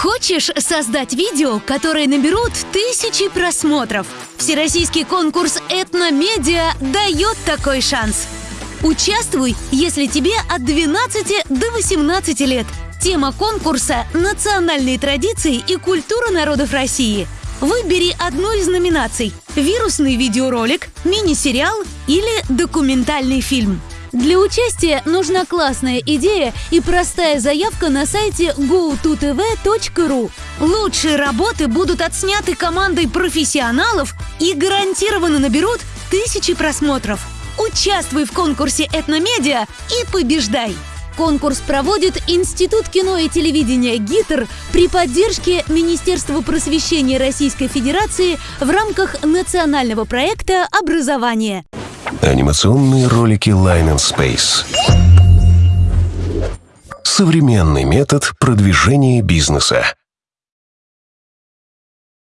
Хочешь создать видео, которые наберут тысячи просмотров? Всероссийский конкурс «Этномедиа» дает такой шанс. Участвуй, если тебе от 12 до 18 лет. Тема конкурса – национальные традиции и культура народов России. Выбери одну из номинаций – вирусный видеоролик, мини-сериал или документальный фильм. Для участия нужна классная идея и простая заявка на сайте go2tv.ru. Лучшие работы будут отсняты командой профессионалов и гарантированно наберут тысячи просмотров. Участвуй в конкурсе «Этномедиа» и побеждай! Конкурс проводит Институт кино и телевидения ГИТР при поддержке Министерства просвещения Российской Федерации в рамках национального проекта «Образование». Анимационные ролики Line and Space. Современный метод продвижения бизнеса.